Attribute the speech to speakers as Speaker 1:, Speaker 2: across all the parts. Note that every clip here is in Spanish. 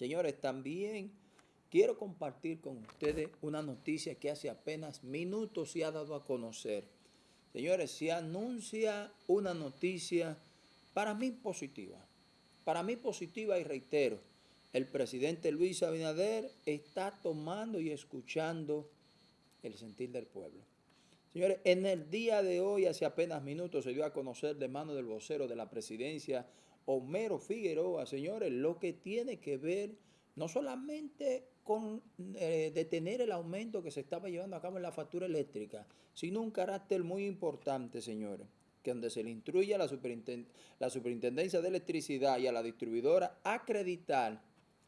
Speaker 1: Señores, también quiero compartir con ustedes una noticia que hace apenas minutos se ha dado a conocer. Señores, se anuncia una noticia para mí positiva. Para mí positiva y reitero, el presidente Luis Abinader está tomando y escuchando el sentir del pueblo. Señores, en el día de hoy, hace apenas minutos, se dio a conocer de mano del vocero de la presidencia, Homero Figueroa, señores, lo que tiene que ver no solamente con eh, detener el aumento que se estaba llevando a cabo en la factura eléctrica, sino un carácter muy importante, señores, que donde se le instruye a la, la superintendencia de electricidad y a la distribuidora acreditar,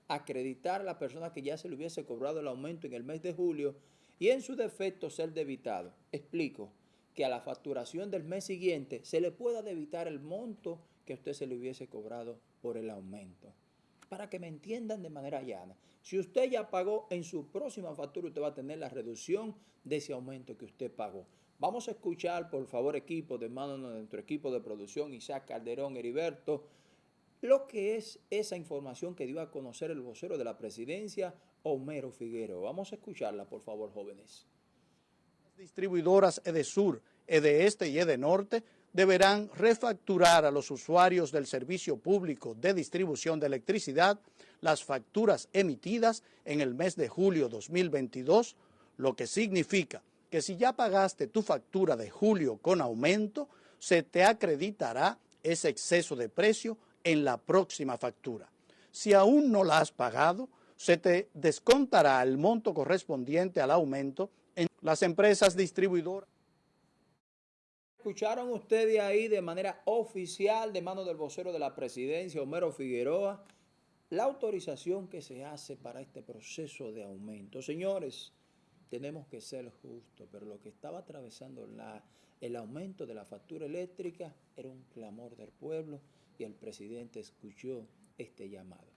Speaker 1: acreditar a la persona que ya se le hubiese cobrado el aumento en el mes de julio y en su defecto ser debitado. Explico que a la facturación del mes siguiente se le pueda debitar el monto que usted se le hubiese cobrado por el aumento. Para que me entiendan de manera llana. Si usted ya pagó en su próxima factura, usted va a tener la reducción de ese aumento que usted pagó. Vamos a escuchar, por favor, equipo de mano de nuestro equipo de producción, Isaac Calderón, Heriberto, lo que es esa información que dio a conocer el vocero de la presidencia, Homero Figueroa. Vamos a escucharla, por favor, jóvenes.
Speaker 2: Distribuidoras EDESUR, EDESTE y EDENORTE deberán refacturar a los usuarios del servicio público de distribución de electricidad las facturas emitidas en el mes de julio 2022, lo que significa que si ya pagaste tu factura de julio con aumento, se te acreditará ese exceso de precio en la próxima factura. Si aún no la has pagado, se te descontará el monto correspondiente al aumento en las empresas distribuidoras.
Speaker 1: Escucharon ustedes ahí de manera oficial, de mano del vocero de la presidencia, Homero Figueroa, la autorización que se hace para este proceso de aumento. Señores, tenemos que ser justos, pero lo que estaba atravesando la, el aumento de la factura eléctrica era un clamor del pueblo y el presidente escuchó este llamado.